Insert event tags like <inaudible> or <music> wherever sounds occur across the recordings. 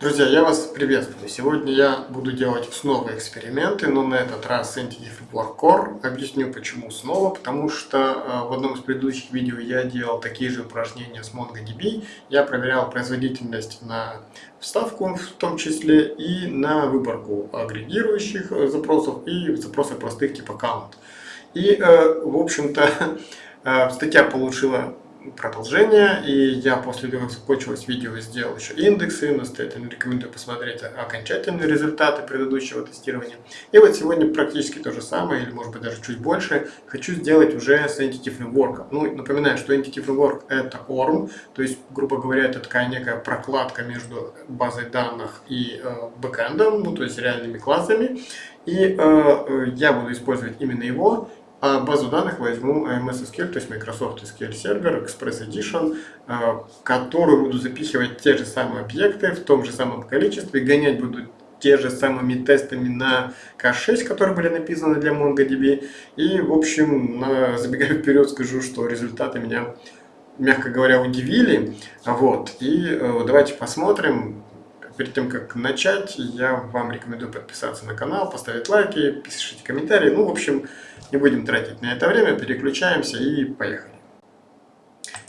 Друзья, я вас приветствую. Сегодня я буду делать снова эксперименты, но на этот раз с Framework Core. Объясню почему снова, потому что э, в одном из предыдущих видео я делал такие же упражнения с MongoDB. Я проверял производительность на вставку в том числе и на выборку агрегирующих э, запросов и запросов простых типа count. И, э, в общем-то, <laughs> статья получила продолжение, и я после того, как закончилось видео, сделал еще индексы, настоятельно рекомендую посмотреть окончательные результаты предыдущего тестирования. И вот сегодня практически то же самое, или может быть даже чуть больше, хочу сделать уже с Entity Framework. Ну, напоминаю, что Entity Framework это ORM, то есть, грубо говоря, это такая некая прокладка между базой данных и э, бэкэндом, ну, то есть реальными классами. И э, э я буду использовать именно его, а базу данных возьму MS SQL, то есть Microsoft SQL Server, Express Edition, в которую буду запихивать те же самые объекты в том же самом количестве, гонять буду те же самыми тестами на K6, которые были написаны для MongoDB. И, в общем, забегая вперед, скажу, что результаты меня, мягко говоря, удивили. Вот. И э, давайте посмотрим, перед тем, как начать, я вам рекомендую подписаться на канал, поставить лайки, пишите комментарии. Ну, в общем, не будем тратить на это время, переключаемся и поехали.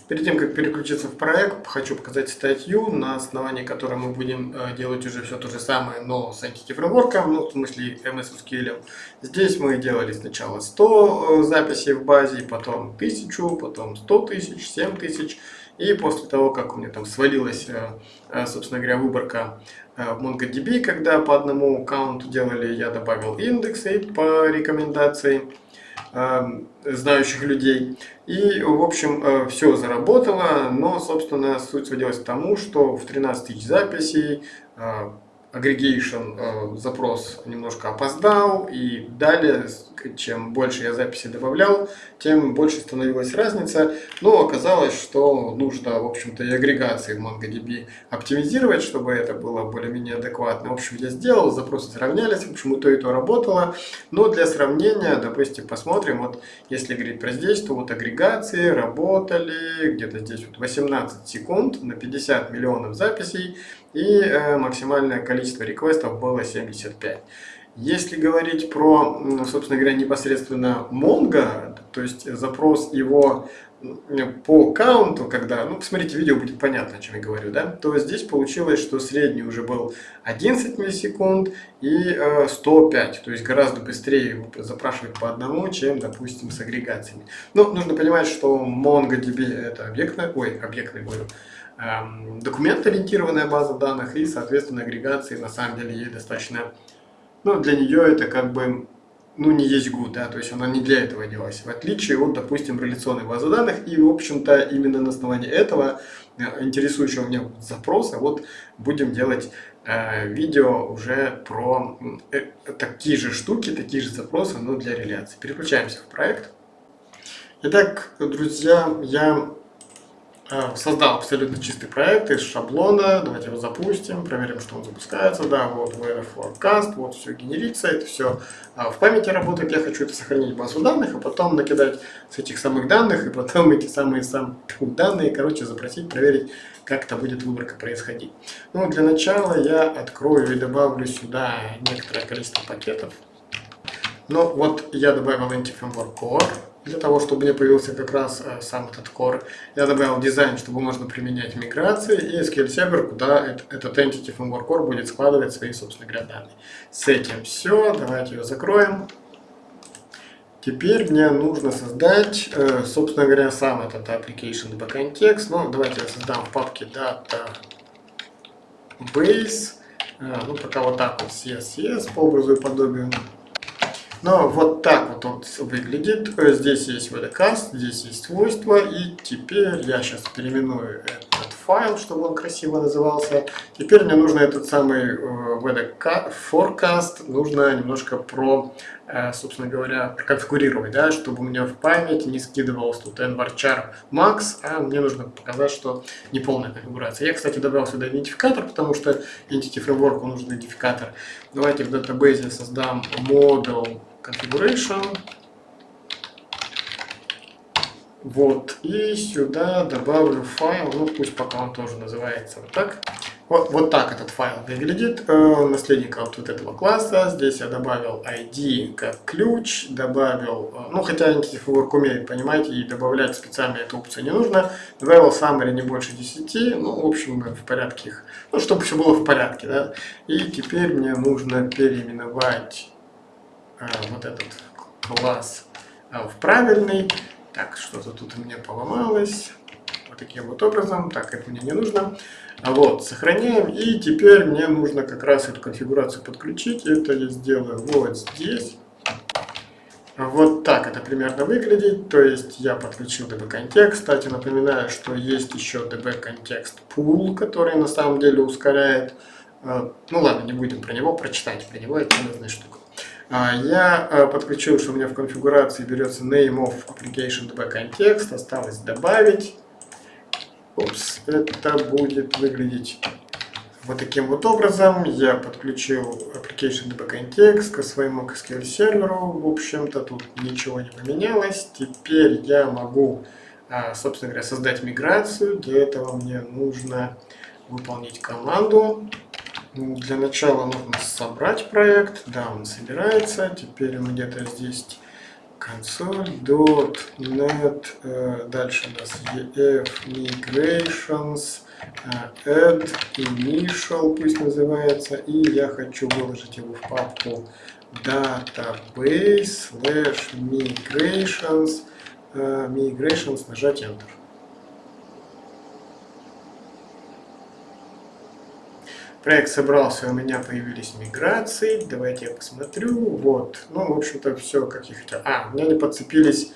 Перед тем, как переключиться в проект, хочу показать статью, на основании которой мы будем э, делать уже все то же самое, но с Entity Framework, ну, в смысле MS SQL. Здесь мы делали сначала 100 э, записей в базе, потом 1000, потом 100 тысяч, 7 тысяч. И после того, как у меня там свалилась, э, собственно говоря, выборка в MongoDB, когда по одному аккаунту делали, я добавил индексы по рекомендации. Эм, знающих людей. И, в общем, э, все заработало, но, собственно, суть сводилась к тому, что в 13 тысяч записей э, aggregation э, запрос немножко опоздал, и далее, чем больше я записи добавлял, тем больше становилась разница. Но оказалось, что нужно, в общем-то, и агрегации в MongoDB оптимизировать, чтобы это было более-менее адекватно. В общем, я сделал, запросы сравнялись, в общем, и то, и то работало. Но для сравнения, допустим, посмотрим, вот если говорить про здесь, то вот агрегации работали где-то здесь вот 18 секунд на 50 миллионов записей, и э, максимальное количество реквестов было 75. Если говорить про, собственно говоря, непосредственно Mongo, то есть запрос его по каунту, когда, ну, посмотрите видео, будет понятно, о чем я говорю, да, то здесь получилось, что средний уже был 11 миллисекунд и э, 105, то есть гораздо быстрее запрашивать по одному, чем, допустим, с агрегациями. Но нужно понимать, что MongoDB это объектная, ой, объектный, говорю, документ-ориентированная база данных и, соответственно, агрегации на самом деле ей достаточно, ну, для нее это как бы, ну, не есть good, да, то есть она не для этого делалась, в отличие от, допустим, реляционной базы данных, и, в общем-то, именно на основании этого, э, интересующего меня запроса, вот будем делать э, видео уже про э, такие же штуки, такие же запросы, но для реляции. Переключаемся в проект. Итак, друзья, я создал абсолютно чистый проект из шаблона. Давайте его запустим, проверим, что он запускается. Да, вот weather forecast, вот все генерится, это все а, в памяти работает. Я хочу это сохранить в базу данных, а потом накидать с этих самых данных, и потом эти самые сам данные, короче, запросить, проверить, как это будет выборка происходить. Ну, для начала я открою и добавлю сюда некоторое количество пакетов. Ну, вот я добавил Anti-Framework Core для того, чтобы у меня появился как раз э, сам этот core. Я добавил дизайн, чтобы можно применять миграции, и SQL Server, куда этот Entity Framework Core будет складывать свои, собственно говоря, данные. С этим все, давайте ее закроем. Теперь мне нужно создать, э, собственно говоря, сам этот application backend text. Ну, давайте я создам в папке database. Э, ну, пока вот так вот CSS по образу и подобию. Но вот так вот он выглядит. Здесь есть VDCast, здесь есть свойства. И теперь я сейчас переименую этот файл, чтобы он красиво назывался. Теперь мне нужно этот самый э, VD forecast, нужно немножко про, э, собственно говоря, проконфигурировать, да, чтобы у меня в память не скидывалось тут nvarchar max, а мне нужно показать, что не полная конфигурация. Я, кстати, добавил сюда идентификатор, потому что Entity Framework нужен идентификатор. Давайте в датабейсе создам model configuration. Вот, и сюда добавлю файл, ну пусть пока он тоже называется вот так. Вот, вот так этот файл выглядит, э, наследника вот, вот этого класса. Здесь я добавил ID как ключ, добавил, э, ну хотя Entity умеет, понимаете, и добавлять специально эту опцию не нужно. Добавил summary не больше 10, ну в общем в порядке их, ну чтобы все было в порядке, да. И теперь мне нужно переименовать вот этот класс э, в правильный. Так, что-то тут у меня поломалось. Вот таким вот образом. Так, это мне не нужно. Вот, сохраняем. И теперь мне нужно как раз эту конфигурацию подключить. Это я сделаю вот здесь. Вот так это примерно выглядит. То есть я подключил DB Кстати, напоминаю, что есть еще DB Context Pool, который на самом деле ускоряет. Ну ладно, не будем про него прочитать. Про него это полезная штука. А, я э, подключил, что у меня в конфигурации берется name of application DB Context. Осталось добавить. Упс, это будет выглядеть вот таким вот образом. Я подключил Application Debug Context к своему SQL серверу. В общем-то, тут ничего не поменялось. Теперь я могу, а, собственно говоря, создать миграцию. Для этого мне нужно выполнить команду. Для начала нужно собрать проект. Да, он собирается. Теперь он где-то здесь console.net, э, дальше у нас ef migrations, э, add initial пусть называется, и я хочу выложить его в папку database slash migrations, э, migrations, нажать Enter. Проект собрался, у меня появились миграции. Давайте я посмотрю. Вот. Ну, в общем-то, все, как я хотел. А, у меня не подцепились.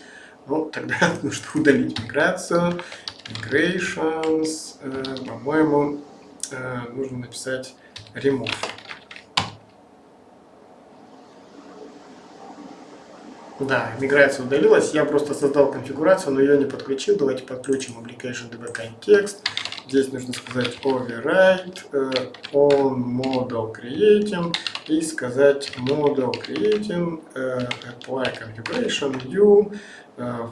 Ну, тогда <laughs> нужно удалить миграцию. Migrations. Э, По-моему, э, нужно написать remove. Да, миграция удалилась. Я просто создал конфигурацию, но ее не подключил. Давайте подключим application db context. Здесь нужно сказать override uh, on model creating и сказать model creating uh, apply configuration view uh,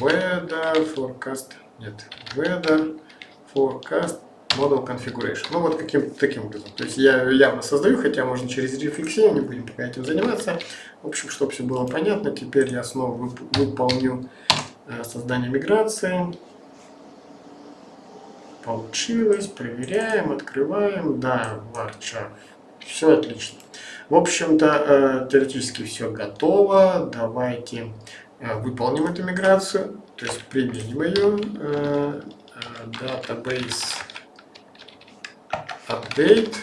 weather forecast нет weather forecast model configuration. Ну вот каким таким образом. То есть я явно создаю, хотя можно через рефлексию, не будем пока этим заниматься. В общем, чтобы все было понятно, теперь я снова выполню создание миграции. Получилось. Проверяем, открываем. Да, варчар. Все отлично. В общем-то, э, теоретически все готово. Давайте э, выполним эту миграцию. То есть применим ее. Э, database update.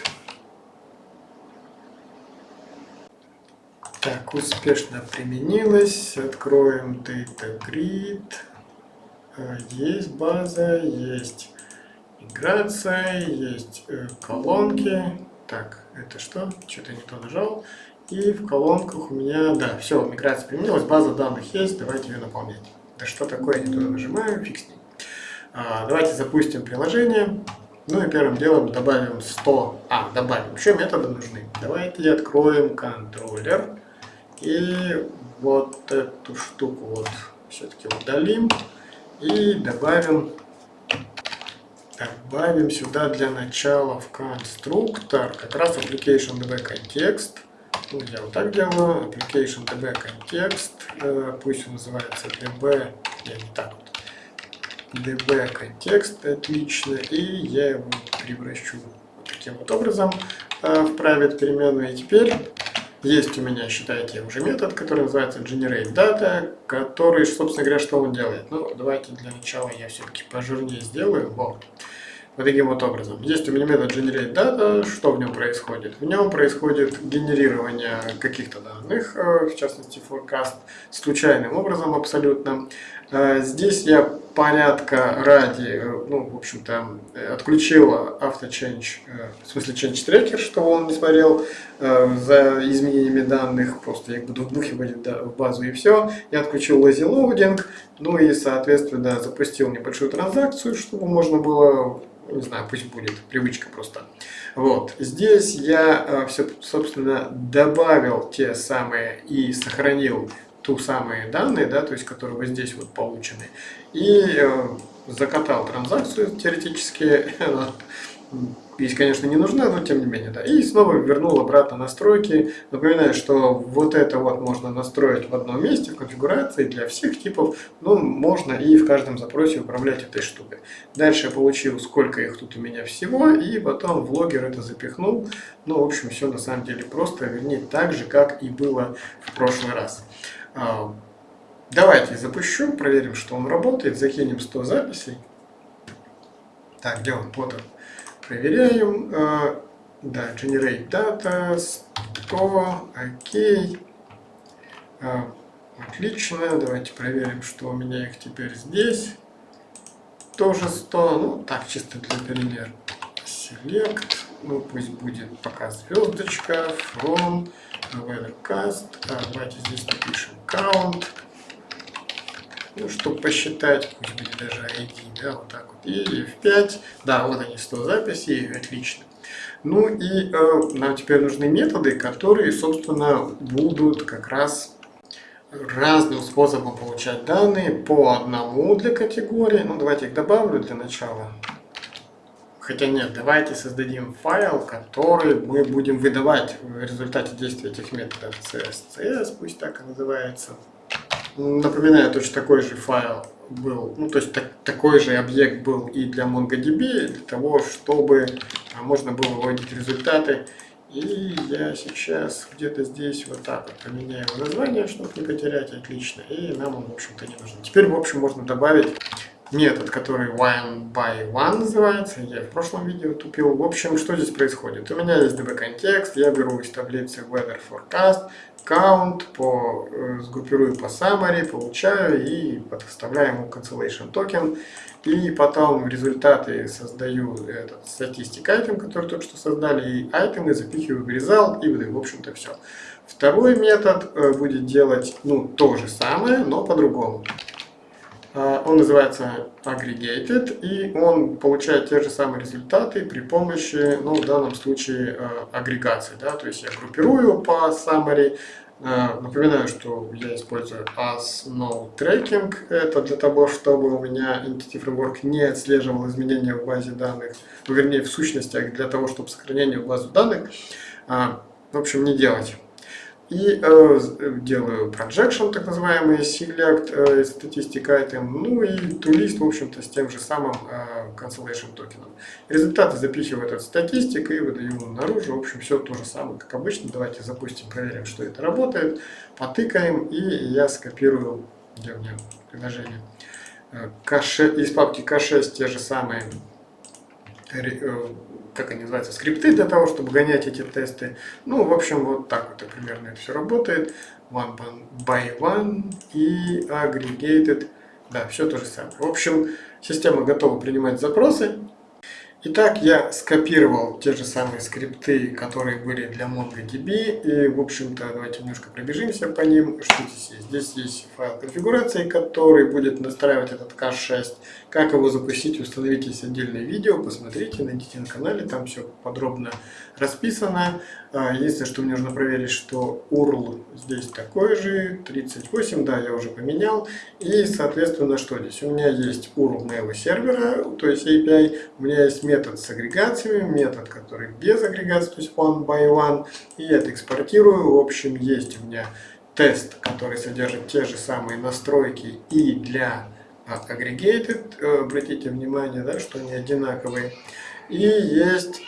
Так, успешно применилось. Откроем Data Grid. Есть база, есть Миграция, есть э, колонки. Так, это что? Что-то не то нажал. И в колонках у меня, да, все, миграция применилась, база данных есть, давайте ее наполнять. Да что такое, не туда нажимаю, фиг с ним. А, давайте запустим приложение. Ну и первым делом добавим 100, а, добавим, еще методы нужны. Давайте откроем контроллер. И вот эту штуку вот все-таки удалим. И добавим добавим сюда для начала в конструктор как раз application db. Ну, я вот так делаю. Application db context. Э, пусть он называется db. Я не так вот. db context. Отлично. И я его превращу таким вот образом э, в private переменную. И теперь есть у меня, считайте, уже метод, который называется generate data, который, собственно говоря, что он делает. Ну, давайте для начала я все-таки пожирнее сделаю. Вот вот таким вот образом. Есть у меня метод generate data, что в нем происходит? В нем происходит генерирование каких-то данных, э, в частности forecast, случайным образом абсолютно. Э, здесь я порядка ради, э, ну, в общем-то, отключил авточенч, в смысле change tracker, чтобы он не смотрел за изменениями данных, просто я их буду вбухивать в базу и все. Я отключил lazy loading, ну и, соответственно, запустил небольшую транзакцию, чтобы можно было не знаю, пусть будет привычка просто. Вот, здесь я, э, все, собственно, добавил те самые и сохранил ту самые данные, да, то есть, которые вот здесь вот получены, и э, закатал транзакцию теоретически, <laughs> API, конечно, не нужна, но тем не менее, да. И снова вернул обратно настройки. Напоминаю, что вот это вот можно настроить в одном месте, в конфигурации для всех типов. Ну, можно и в каждом запросе управлять этой штукой. Дальше я получил, сколько их тут у меня всего, и потом в логер это запихнул. Ну, в общем, все на самом деле просто, вернее, так же, как и было в прошлый раз. А, давайте запущу, проверим, что он работает, закинем 100 записей. Так, где он? Вот он. Проверяем. А, да, generate data, 100, окей. А, отлично, давайте проверим, что у меня их теперь здесь. Тоже 100, ну так, чисто для примера. Select, ну пусть будет пока звездочка, from, weathercast, а, давайте здесь напишем count ну, чтобы посчитать, пусть будет даже ID, да, вот так и F5, да, вот они, 100 записей, отлично. Ну и э, нам теперь нужны методы, которые, собственно, будут как раз разным способом получать данные по одному для категории. Ну, давайте их добавлю для начала. Хотя нет, давайте создадим файл, который мы будем выдавать в результате действия этих методов. CSCS, пусть так и называется. Напоминаю, точно такой же файл был, ну то есть так, такой же объект был и для MongoDB, для того, чтобы а, можно было выводить результаты. И я сейчас где-то здесь вот так вот поменяю название, чтобы не потерять, отлично. И нам он, в общем-то, не нужен. Теперь, в общем, можно добавить метод, который one by one называется. Я в прошлом видео тупил. В общем, что здесь происходит? У меня есть db-контекст, я беру из таблицы weather forecast, count, по, э, сгруппирую по summary, получаю и подставляю ему cancellation токен. И потом в результате создаю этот статистик item, который только что создали, и айтемы запихиваю в result, и в общем-то все. Второй метод э, будет делать ну, то же самое, но по-другому. А, он называется aggregated, и он получает те же самые результаты при помощи, ну, в данном случае, а, агрегации. Да? То есть я группирую по summary. А, напоминаю, что я использую as no tracking. Это для того, чтобы у меня Entity Framework не отслеживал изменения в базе данных, ну, вернее, в сущностях, для того, чтобы сохранение в базу данных, в общем, не делать. И э, делаю projection, так называемый select, э, statistic item, ну и toList, в общем-то, с тем же самым э, cancellation токеном. Результаты запихиваю этот статистик и выдаю наружу. В общем, все то же самое, как обычно. Давайте запустим, проверим, что это работает. Потыкаем, и я скопирую, где у меня приложение, э, из папки K6 те же самые э, как они называются, скрипты для того, чтобы гонять эти тесты. Ну, в общем, вот так вот примерно это все работает. One by one и aggregated. Да, все то же самое. В общем, система готова принимать запросы. Итак, я скопировал те же самые скрипты, которые были для MongoDB. И, в общем-то, давайте немножко пробежимся по ним. Что здесь есть? Здесь есть файл конфигурации, который будет настраивать этот cache 6. Как его запустить, установите отдельное видео, посмотрите, найдите на канале, там все подробно расписано. А, единственное, что мне нужно проверить, что URL здесь такой же, 38, да, я уже поменял. И, соответственно, что здесь? У меня есть URL моего сервера, то есть API, у меня есть метод с агрегациями, метод, который без агрегации, то есть one by one, и я это экспортирую. В общем, есть у меня тест, который содержит те же самые настройки и для aggregated, э, обратите внимание, да, что они одинаковые. И есть,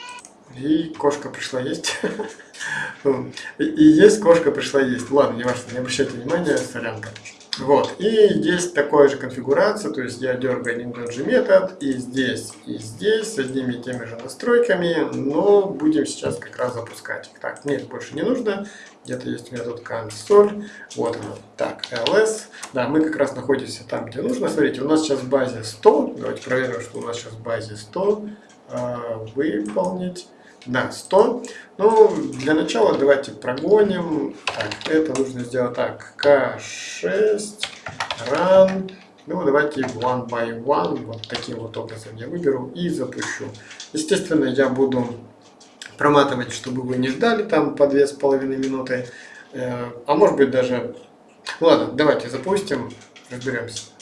и кошка пришла есть. <laughs> И есть кошка пришла есть. Ладно, не важно, не обращайте внимания, сорянка. Вот, и есть такая же конфигурация, то есть я дергаю один и тот же метод, и здесь, и здесь, с одними и теми же настройками, но будем сейчас как раз запускать. Так, нет, больше не нужно, где-то есть метод console, вот он, так, ls, да, мы как раз находимся там, где нужно, смотрите, у нас сейчас в базе 100, давайте проверим, что у нас сейчас в базе 100, а, выполнить, да, 100. Ну, для начала давайте прогоним. Так, это нужно сделать так. K6, run. Ну, давайте one by one. Вот таким вот образом я выберу и запущу. Естественно, я буду проматывать, чтобы вы не ждали там по две с половиной минуты. Э, а может быть даже... Ладно, давайте запустим, разберемся.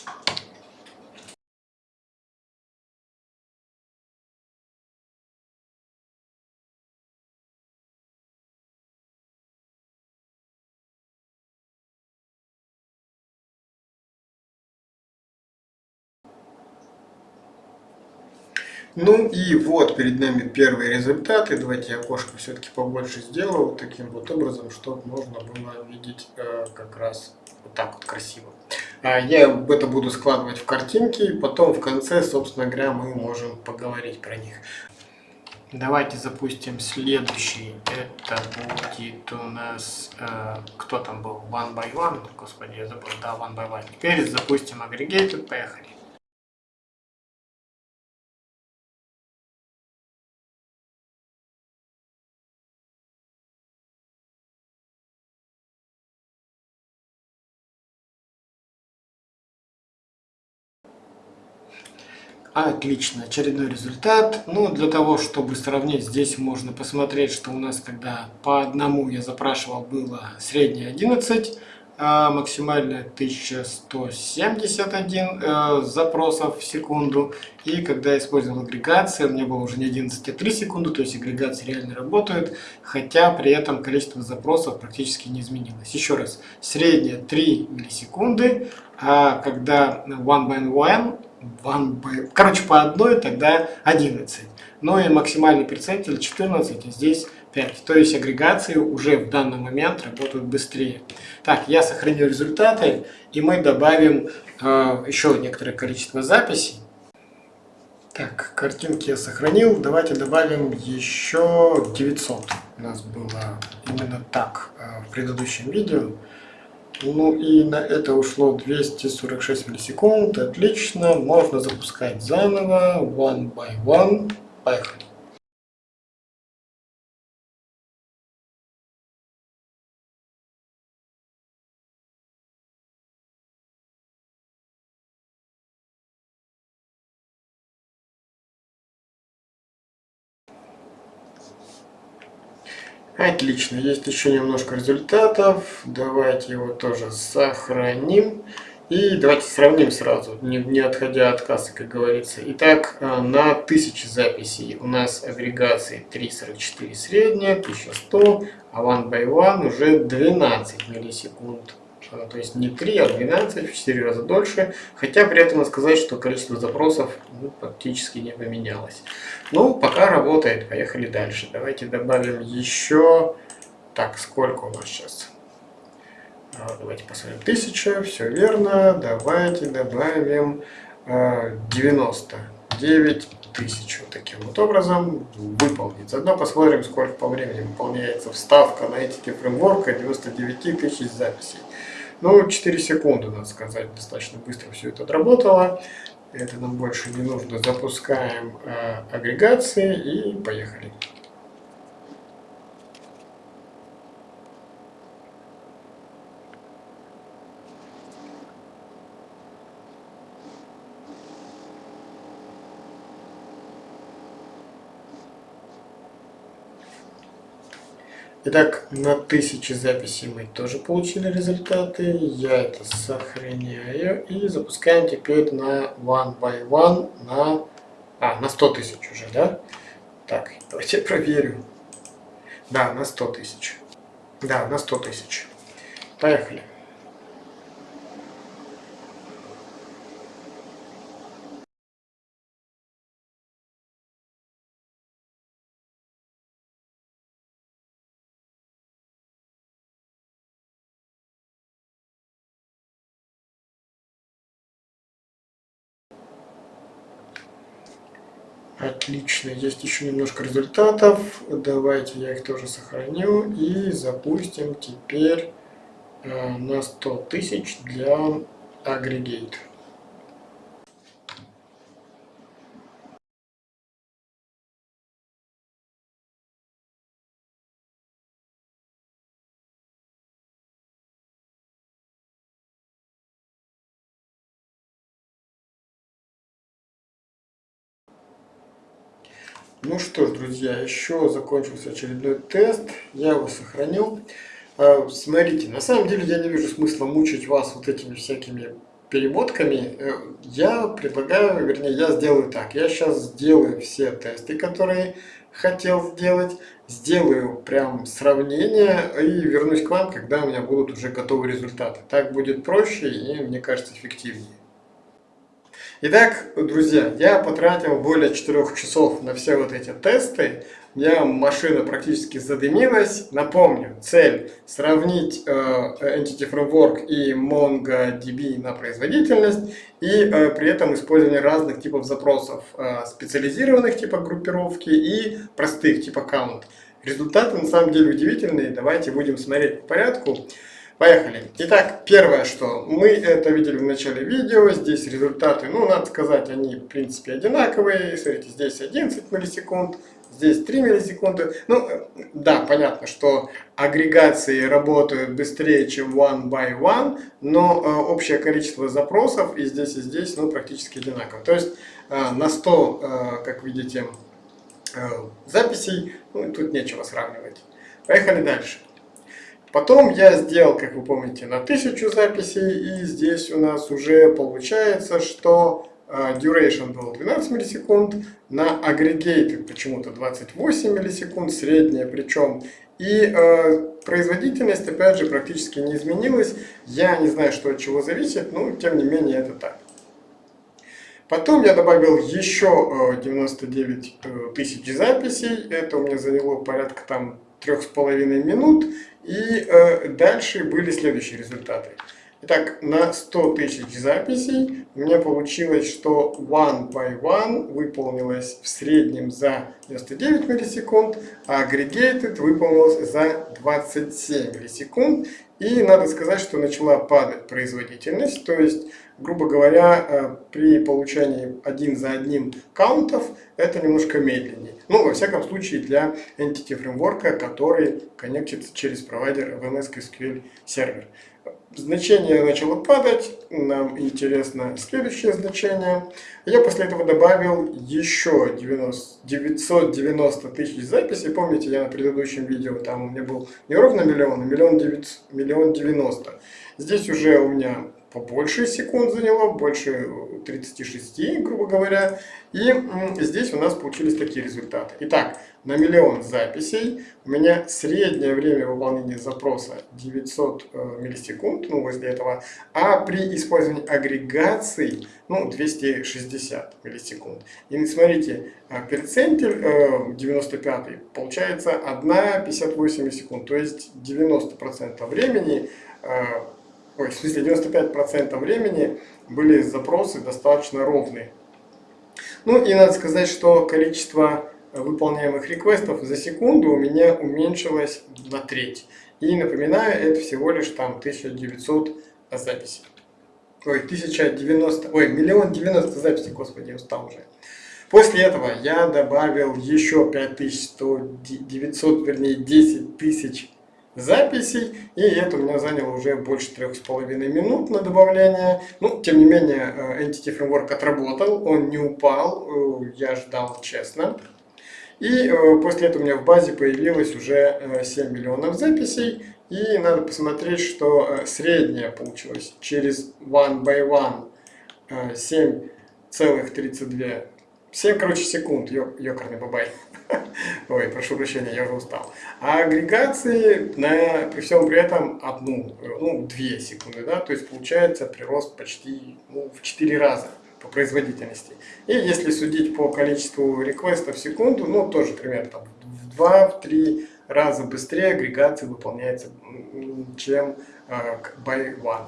Ну и вот перед нами первые результаты. Давайте я окошко все-таки побольше сделаю таким вот образом, чтобы можно было видеть э, как раз вот так вот красиво. А я это буду складывать в картинки, и потом в конце, собственно говоря, мы можем поговорить про них. Давайте запустим следующий. Это будет у нас... Э, кто там был? One by One? Господи, я забыл. Да, One by One. Теперь запустим Aggregated. Поехали. Отлично, очередной результат. Ну, для того, чтобы сравнить, здесь можно посмотреть, что у нас, когда по одному я запрашивал, было среднее 11, а максимальное 1171 э, запросов в секунду. И когда я использовал агрегацию, у меня было уже не 11, а 3 секунды, то есть агрегация реально работает, хотя при этом количество запросов практически не изменилось. Еще раз, среднее 3 миллисекунды, а когда one by one one by... Короче, по одной тогда 11. Ну и максимальный перцентиль 14, и здесь 5. То есть агрегации уже в данный момент работают быстрее. Так, я сохранил результаты, и мы добавим э, еще некоторое количество записей. Так, картинки я сохранил. Давайте добавим еще 900. У нас было именно так э, в предыдущем видео. Ну и на это ушло 246 миллисекунд. Отлично. Можно запускать заново. One by one. Поехали. Отлично, есть еще немножко результатов. Давайте его тоже сохраним. И давайте сравним сразу, не, не отходя от кассы, как говорится. Итак, э, на 1000 записей у нас агрегации 3.44 средняя, 1100, а one by one уже 12 миллисекунд. То есть не 3, а 12, в 4 раза дольше. Хотя при этом сказать, что количество запросов ну, практически не поменялось. Ну, пока работает. Поехали дальше. Давайте добавим еще... Так, сколько у нас сейчас? А, давайте посмотрим. 1000, все верно. Давайте добавим 99 а, тысяч. Вот таким вот образом выполнить. Заодно посмотрим, сколько по времени выполняется вставка на эти фреймворка 99 тысяч записей. Ну, 4 секунды, надо сказать, достаточно быстро все это отработало. Это нам больше не нужно. Запускаем э, агрегации и поехали. Итак, на 1000 записей мы тоже получили результаты. Я это сохраняю и запускаем теперь на one by one на, а, на 100 тысяч уже, да? Так, давайте проверю. Да, на 100 тысяч. Да, на 100 тысяч. Поехали. Отлично, есть еще немножко результатов. Давайте я их тоже сохраню и запустим теперь э, на 100 тысяч для Aggregate. Ну что ж, друзья, еще закончился очередной тест. Я его сохранил. А, смотрите, на самом деле я не вижу смысла мучить вас вот этими всякими перемотками. Э, я предлагаю, вернее, я сделаю так. Я сейчас сделаю все тесты, которые хотел сделать. Сделаю прям сравнение и вернусь к вам, когда у меня будут уже готовы результаты. Так будет проще и, мне кажется, эффективнее. Итак, друзья, я потратил более 4 часов на все вот эти тесты. У меня машина практически задымилась. Напомню, цель сравнить э, Entity Framework и MongoDB на производительность и э, при этом использование разных типов запросов, э, специализированных типа группировки и простых типа count. Результаты на самом деле удивительные. Давайте будем смотреть по порядку. Поехали. Итак, первое, что мы это видели в начале видео, здесь результаты, ну, надо сказать, они в принципе одинаковые. Смотрите, здесь 11 миллисекунд, здесь 3 миллисекунды. Ну, да, понятно, что агрегации работают быстрее, чем one by one, но э, общее количество запросов и здесь, и здесь, ну, практически одинаково. То есть э, на 100, э, как видите, э, записей, ну, тут нечего сравнивать. Поехали дальше. Потом я сделал, как вы помните, на 1000 записей, и здесь у нас уже получается, что uh, duration был 12 миллисекунд, на aggregated почему-то 28 миллисекунд, средняя причем, и э, производительность, опять же, практически не изменилась. Я не знаю, что от чего зависит, но тем не менее это так. Потом я добавил еще 99 э, тысяч записей. Это у меня заняло порядка там трех с половиной минут. И э, дальше были следующие результаты. Итак, на 100 тысяч записей у меня получилось, что one by one выполнилось в среднем за 99 миллисекунд, а aggregated выполнилось за 27 миллисекунд. И надо сказать, что начала падать производительность, то есть грубо говоря, э, при получении один за одним каунтов это немножко медленнее. Ну, во всяком случае, для Entity Framework, который коннектится через провайдер VMS SQL сервер. Значение начало падать, нам интересно следующее значение. Я после этого добавил еще 90, 990 тысяч записей. Помните, я на предыдущем видео, там у меня был не ровно миллион, а миллион, миллион девяносто. Здесь уже у меня побольше секунд заняло, больше 36, грубо говоря. И здесь у нас получились такие результаты. Итак, на миллион записей у меня среднее время выполнения запроса 900 э, миллисекунд, ну, возле этого, а при использовании агрегаций, ну, 260 миллисекунд. И смотрите, э, перцентиль 95 э, получается 1,58 секунд, то есть 90% времени ой, в смысле 95% времени были запросы достаточно ровные. Ну и надо сказать, что количество выполняемых реквестов за секунду у меня уменьшилось на треть. И напоминаю, это всего лишь там 1900 записей. Ой, 1090, ой, миллион девяносто записей, господи, устал уже. После этого я добавил еще 5100, 900, вернее 10 тысяч записей, и это у меня заняло уже больше трех с половиной минут на добавление. Ну, тем не менее, э, Entity Framework отработал, он не упал, э, я ждал честно. И э, после этого у меня в базе появилось уже 7 миллионов записей, и надо посмотреть, что средняя получилась через one by one 7,32 7, короче, секунд, ёкарный бабай. <laughs> Ой, прошу прощения, я уже устал. А агрегации на, при всем при этом одну, ну, две секунды, да, то есть получается прирост почти ну, в 4 раза по производительности. И если судить по количеству реквестов в секунду, ну, тоже примерно там, в 2-3 раза быстрее агрегация выполняется, чем э, by one.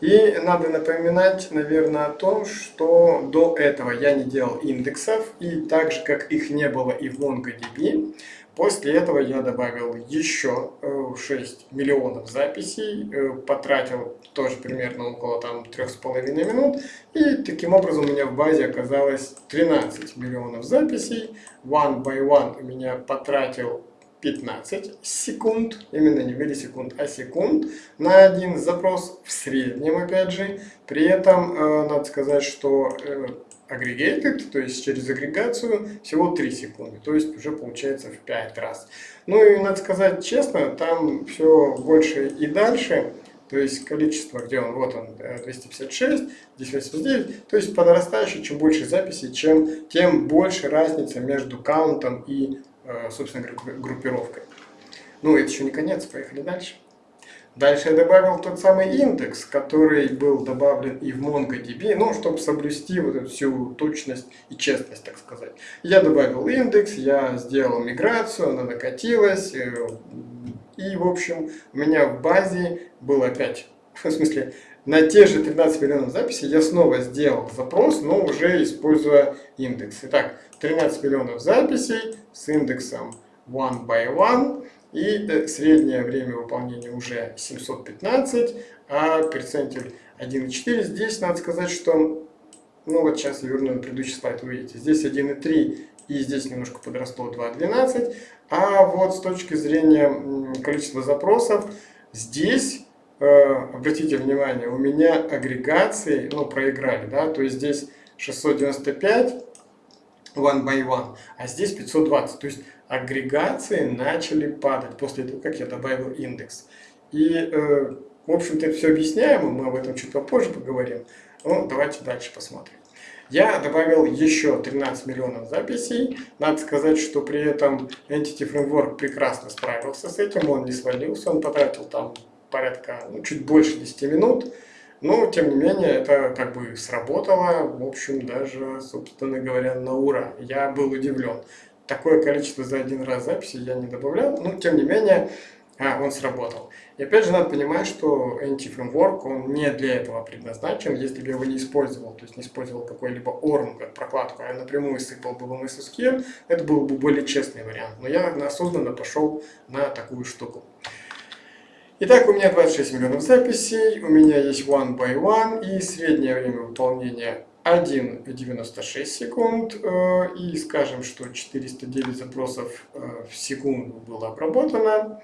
И надо напоминать, наверное, о том, что до этого я не делал индексов, и так же, как их не было и в MongoDB, после этого я добавил еще 6 э, миллионов записей, э, потратил тоже примерно около там 3,5 минут, и таким образом у меня в базе оказалось 13 миллионов записей. One by one у меня потратил 15 секунд, именно не миллисекунд, а секунд на один запрос в среднем, опять же. При этом э, надо сказать, что э, aggregated, то есть через агрегацию, всего 3 секунды, то есть уже получается в 5 раз. Ну и надо сказать честно, там все больше и дальше, то есть количество, где он, вот он, 256, здесь 89, то есть по чем больше записей, чем, тем больше разница между каунтом и собственно, группировкой. Ну, это еще не конец, поехали дальше. Дальше я добавил тот самый индекс, который был добавлен и в MongoDB, ну, чтобы соблюсти вот эту всю точность и честность, так сказать. Я добавил индекс, я сделал миграцию, она накатилась, э, и, в общем, у меня в базе было опять, <laughs> в смысле, на те же 13 миллионов записей я снова сделал запрос, но уже используя индекс. Итак, 13 миллионов записей с индексом one by one. И э, среднее время выполнения уже 715, а перцентиль 1,4. Здесь надо сказать, что, ну вот сейчас я верну на предыдущий слайд, вы видите, здесь 1,3 и здесь немножко подросло 2,12. А вот с точки зрения количества запросов, здесь, обратите внимание, у меня агрегации, ну, проиграли, да, то есть здесь 695 one by one, а здесь 520. То есть агрегации начали падать после того, как я добавил индекс. И, э, в общем-то, это все объясняемо, мы об этом чуть попозже поговорим. Ну, давайте дальше посмотрим. Я добавил еще 13 миллионов записей. Надо сказать, что при этом Entity Framework прекрасно справился с этим, он не свалился, он потратил там порядка, ну, чуть больше 10 минут. Но, тем не менее, это как бы сработало, в общем, даже, собственно говоря, на ура. Я был удивлен такое количество за один раз записи я не добавлял, но тем не менее а, он сработал. И опять же надо понимать, что anti-framework, он не для этого предназначен, если бы я его не использовал, то есть не использовал какой-либо ORM как прокладку, а напрямую сыпал бы в MSSQL, это был бы более честный вариант. Но я осознанно пошел на такую штуку. Итак, у меня 26 миллионов записей, у меня есть one by one и среднее время выполнения 1,96 секунд э, и скажем, что 409 запросов э, в секунду было обработано.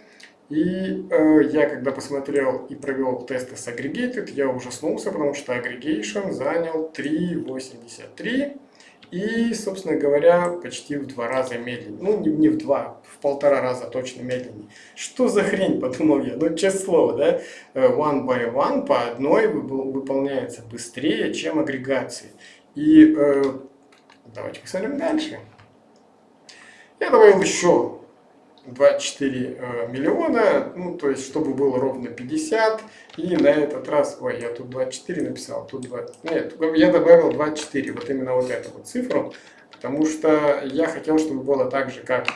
И э, я когда посмотрел и провел тесты с Aggregated, я ужаснулся, потому что Aggregation занял 3,83 и, собственно говоря, почти в два раза медленнее. Ну, не, не в два, в полтора раза точно медленнее. Что за хрень, <laughs> подумал я. Ну, честное слово, да, э, one by one по одной выполняется быстрее, чем агрегации. И э, давайте посмотрим дальше. Я добавил еще 24 э, миллиона, ну, то есть, чтобы было ровно 50, и на этот раз, ой, я тут 24 написал, тут 20, нет, я добавил 24, вот именно вот эту вот цифру, потому что я хотел, чтобы было так же, как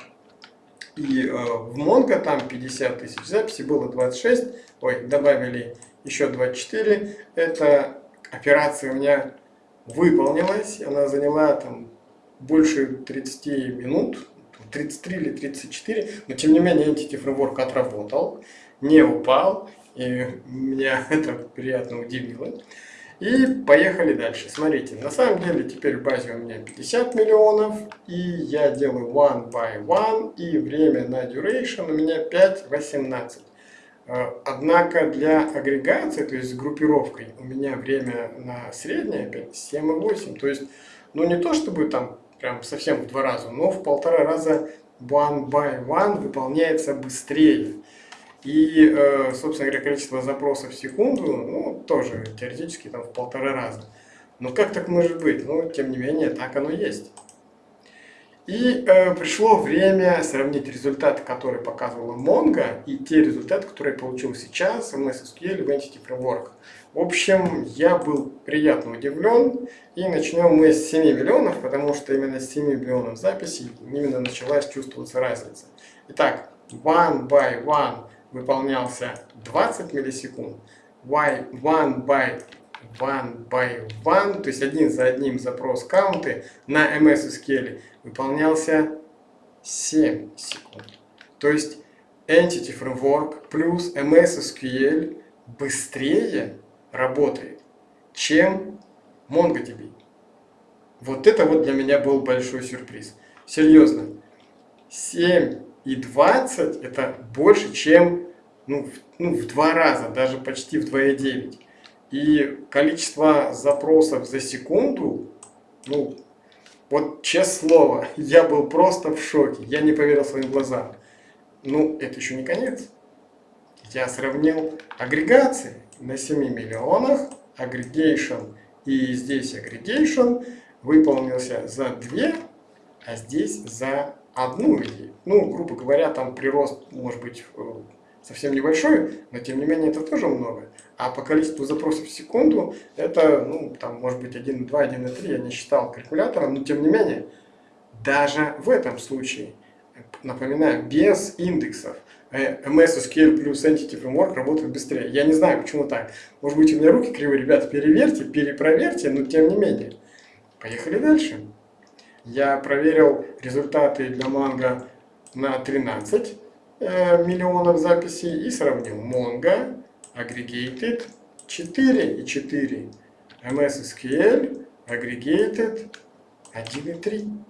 и э, в Mongo, там 50 тысяч записей, было 26, ой, добавили еще 24, эта операция у меня выполнилась, она заняла там больше 30 минут, 33 или 34, но тем не менее Entity Framework отработал, не упал, и меня <laughs> это приятно удивило. И поехали дальше. Смотрите, на самом деле теперь в базе у меня 50 миллионов, и я делаю one by one, и время на duration у меня 5.18. Э, однако для агрегации, то есть с группировкой, у меня время на среднее опять 7,8. То есть, ну не то чтобы там прям совсем в два раза, но в полтора раза one by one выполняется быстрее. И, э, собственно говоря, количество запросов в секунду, ну, тоже теоретически там в полтора раза. Но как так может быть? Ну, тем не менее, так оно есть. И э, пришло время сравнить результаты, которые показывала Mongo, и те результаты, которые я получил сейчас в MSSQL в Entity Framework. В общем, я был приятно удивлен. И начнем мы с 7 миллионов, потому что именно с 7 миллионов записей именно началась чувствоваться разница. Итак, one by one выполнялся 20 миллисекунд, one by one by one, то есть один за одним запрос каунты на MS SQL выполнялся 7 секунд. То есть Entity Framework плюс MS SQL быстрее работает, чем MongoDB. Вот это вот для меня был большой сюрприз. Серьезно. 7 и 20 это больше, чем ну, в, ну, в два раза, даже почти в 2,9. И количество запросов за секунду, ну, вот честное слово, <laughs> я был просто в шоке, я не поверил своим глазам. Ну, это еще не конец. Я сравнил агрегации на 7 миллионах, aggregation и здесь aggregation выполнился за 2, а здесь за одну идею. Ну, грубо говоря, там прирост может быть совсем небольшой, но тем не менее это тоже много. А по количеству запросов в секунду это, ну, там, может быть, 1.2, 1.3, я не считал калькулятором, но тем не менее, даже в этом случае, напоминаю, без индексов, MS э, SQL плюс Entity Framework работают быстрее. Я не знаю, почему так. Может быть, у меня руки кривые, ребята, переверьте, перепроверьте, но тем не менее. Поехали дальше. Я проверил результаты для Mongo на 13 э, миллионов записей и сравнил Mongo Aggregated 4 и 4, MS SQL Aggregated 1,3.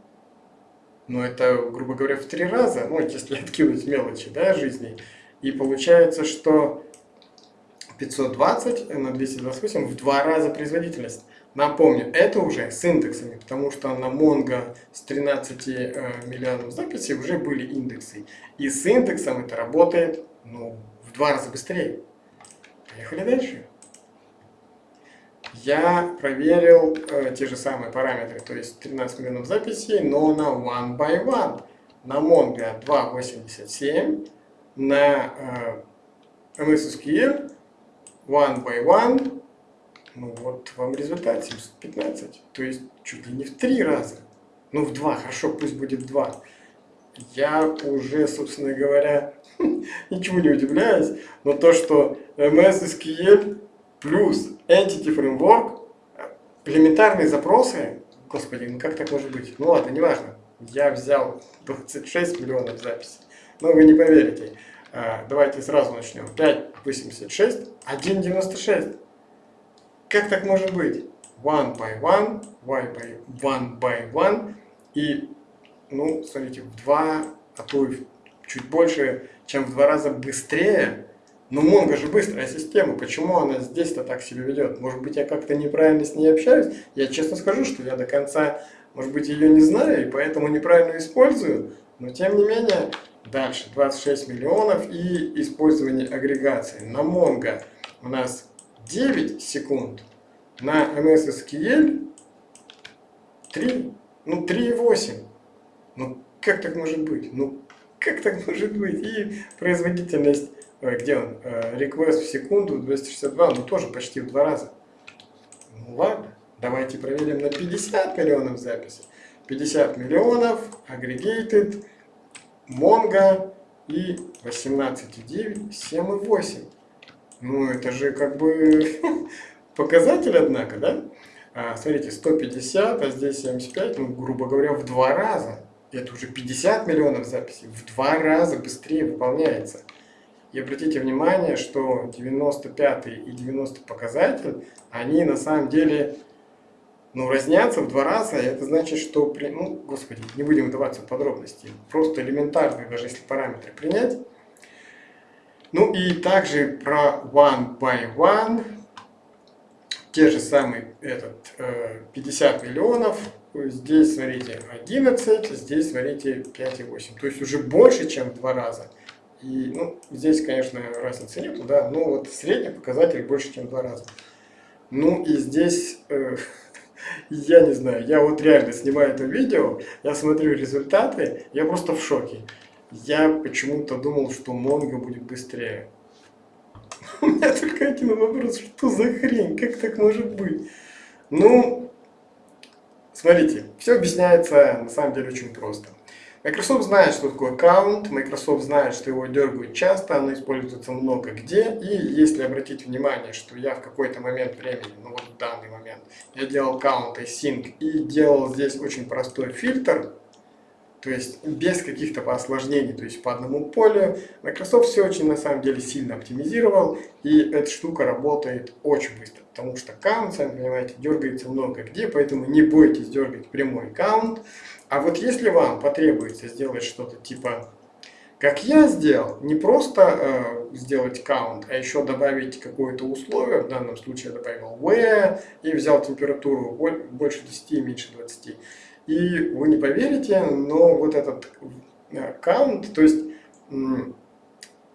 Ну, это, грубо говоря, в три раза, ну, если откинуть мелочи, да, жизни. И получается, что 520 на 228 в два раза производительность. Напомню, это уже с индексами, потому что на Mongo с 13 э, миллионов записей уже были индексы. И с индексом это работает ну, в два раза быстрее. Поехали дальше. Я проверил э, те же самые параметры, то есть 13 миллионов записей, но на one by one. На Mongo 2.87, на э, MSSQL one by one ну вот вам результат 715. То есть чуть ли не в три раза. Ну в два, хорошо, пусть будет два. Я уже, собственно говоря, <laughs> ничего не удивляюсь, но то, что MS SQL плюс Entity Framework, элементарные запросы, господи, ну как так может быть? Ну ладно, неважно. Я взял 26 миллионов записей, но вы не поверите. А, давайте сразу начнем. 5,86, 1,96. Как так может быть? One by one, one by one, by one. И, ну, смотрите, в два, а то и чуть больше, чем в два раза быстрее. Но Монго же быстрая система, почему она здесь-то так себя ведет? Может быть, я как-то неправильно с ней общаюсь? Я честно скажу, что я до конца, может быть, ее не знаю, и поэтому неправильно использую. Но, тем не менее, дальше 26 миллионов и использование агрегации. На Mongo у нас 9 секунд на MS SQL 3, ну 3,8. Ну как так может быть? Ну как так может быть? И производительность, где он, э, request в секунду 262, ну тоже почти в два раза. Ну ладно, давайте проверим на 50 миллионов записей. 50 миллионов, aggregated, Mongo и 18,9, 7,8. Ну, это же как бы <laughs> показатель, однако, да? А, смотрите, 150, а здесь 75, ну, грубо говоря, в два раза. Это уже 50 миллионов записей, в два раза быстрее выполняется. И обратите внимание, что 95 и 90 показатель, они на самом деле ну, разнятся в два раза. Это значит, что, при, ну, господи, не будем вдаваться в подробности, просто элементарные, даже если параметры принять. Ну и также про one by one, те же самые этот, 50 э, миллионов, здесь, смотрите, 11, здесь, смотрите, 5,8. То есть уже больше, чем в два раза. И, ну, здесь, конечно, разницы нету, да, но вот средний показатель больше, чем в два раза. Ну и здесь, э, <laughs> я не знаю, я вот реально снимаю это видео, я смотрю результаты, я просто в шоке. Я почему-то думал, что Монго будет быстрее. <laughs> У меня только один вопрос, что за хрень, как так может быть? Ну, смотрите, все объясняется на самом деле очень просто. Microsoft знает, что такое аккаунт, Microsoft знает, что его дергают часто, оно используется много где. И если обратить внимание, что я в какой-то момент времени, ну вот в данный момент, я делал аккаунт и sync и делал здесь очень простой фильтр, то есть без каких-то осложнений, то есть по одному полю. Microsoft все очень на самом деле сильно оптимизировал, и эта штука работает очень быстро, потому что аккаунт, сами понимаете, дергается много где, поэтому не бойтесь дергать прямой аккаунт. А вот если вам потребуется сделать что-то типа как я сделал, не просто э, сделать аккаунт, а еще добавить какое-то условие, в данном случае я добавил where и взял температуру больше 10, меньше 20. И вы не поверите, но вот этот аккаунт, то есть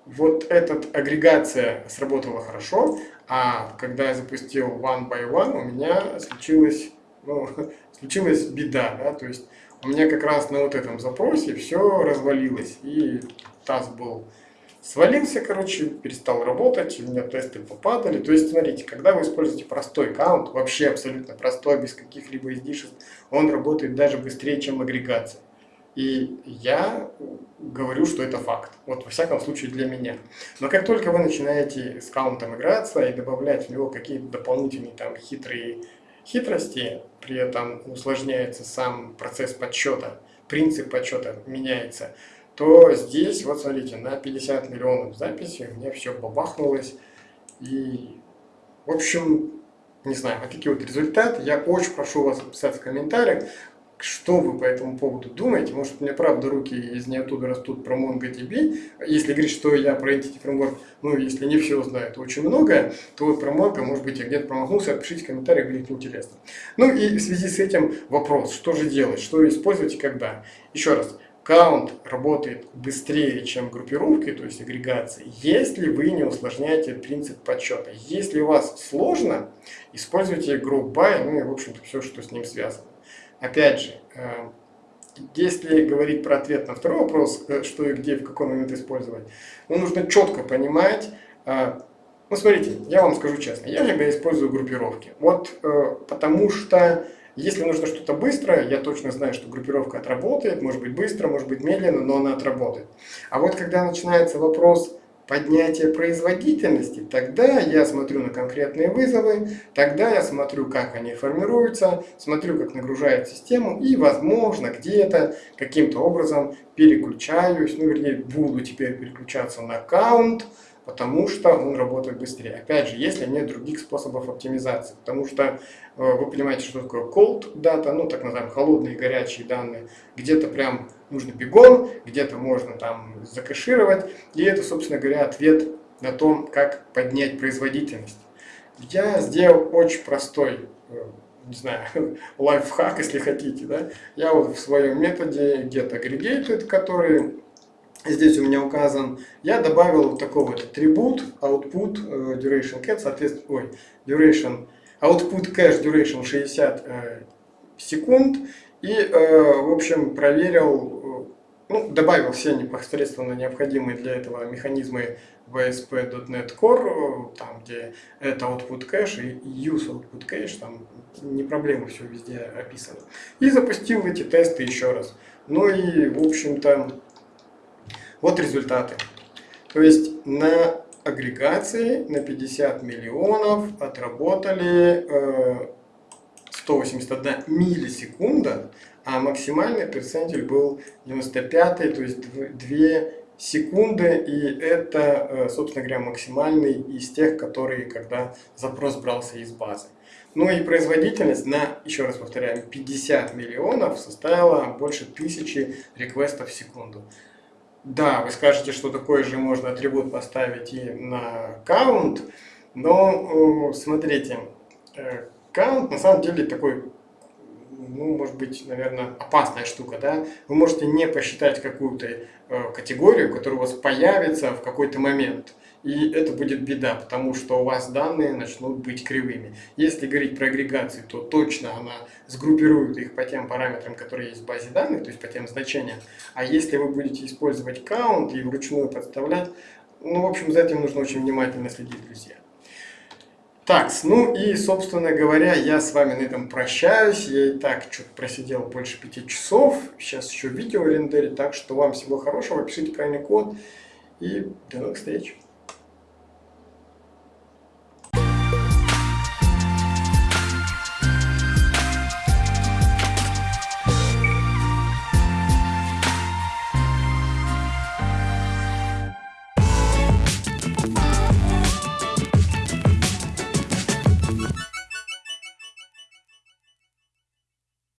вот эта агрегация сработала хорошо, а когда я запустил one by one, у меня случилась, ну, <laughs> случилась беда, да, то есть у меня как раз на вот этом запросе все развалилось, и таз был свалился, короче, перестал работать, у меня тесты попадали. То есть, смотрите, когда вы используете простой аккаунт, вообще абсолютно простой, без каких-либо излишеств, он работает даже быстрее, чем агрегация. И я говорю, что это факт. Вот во всяком случае для меня. Но как только вы начинаете с аккаунтом играться и добавлять в него какие-то дополнительные там хитрые хитрости, при этом усложняется сам процесс подсчета, принцип подсчета меняется, то здесь, вот смотрите, на 50 миллионов записей у меня все бабахнулось. И, в общем, не знаю, вот такие вот результаты. Я очень прошу вас написать в комментариях, что вы по этому поводу думаете? Может, у меня правда руки из ниоттуда растут про MongoDB. Если говорить, что я про Entity Framework, ну, если не все знают очень многое, то вот про Mongo, может быть, я где-то промахнулся, пишите в комментариях, будет интересно. Ну и в связи с этим вопрос, что же делать, что использовать и когда. Еще раз, Каунт работает быстрее, чем группировки, то есть агрегации, если вы не усложняете принцип подсчета. Если у вас сложно, используйте group by, ну и в общем-то все, что с ним связано. Опять же, э, если говорить про ответ на второй вопрос, э, что и где, в какой момент использовать, ну, нужно четко понимать, э, ну, смотрите, я вам скажу честно, я всегда использую группировки. Вот потому что если нужно что-то быстро, я точно знаю, что группировка отработает, может быть быстро, может быть медленно, но она отработает. А вот когда начинается вопрос поднятия производительности, тогда я смотрю на конкретные вызовы, тогда я смотрю, как они формируются, смотрю, как нагружает систему и, возможно, где-то каким-то образом переключаюсь, ну, вернее, буду теперь переключаться на аккаунт, потому что он работает быстрее. Опять же, если нет других способов оптимизации, потому что э, вы понимаете, что такое cold data, ну так называемые холодные горячие данные, где-то прям нужно бегом, где-то можно там закэшировать, и это, собственно говоря, ответ на то, как поднять производительность. Я сделал очень простой э, не знаю, <laughs> лайфхак, если хотите, да, я вот в своем методе get aggregated, который здесь у меня указан, я добавил вот такой вот атрибут output э, duration cat, соответственно, ой, duration, output cache duration 60 э, секунд, и, э, в общем, проверил, ну, добавил все непосредственно необходимые для этого механизмы в ASP.NET Core, там, где это output cache и use output cache, там не проблема, все везде описано. И запустил эти тесты еще раз. Ну и, в общем-то, вот результаты. То есть на агрегации на 50 миллионов отработали э, 181 миллисекунда, а максимальный перцентиль был 95, то есть 2 секунды, и это, э, собственно говоря, максимальный из тех, которые, когда запрос брался из базы. Ну и производительность на, еще раз повторяю, 50 миллионов составила больше 1000 реквестов в секунду. Да, вы скажете, что такой же можно атрибут поставить и на count, но смотрите, э, count на самом деле такой, ну, может быть, наверное, опасная штука, да? Вы можете не посчитать какую-то э, категорию, которая у вас появится в какой-то момент – и это будет беда, потому что у вас данные начнут быть кривыми. Если говорить про агрегацию, то точно она сгруппирует их по тем параметрам, которые есть в базе данных, то есть по тем значениям. А если вы будете использовать count и вручную подставлять, ну, в общем, за этим нужно очень внимательно следить, друзья. Так, ну и, собственно говоря, я с вами на этом прощаюсь. Я и так что-то просидел больше пяти часов. Сейчас еще видео рендерить, так что вам всего хорошего. Пишите правильный код и до новых встреч.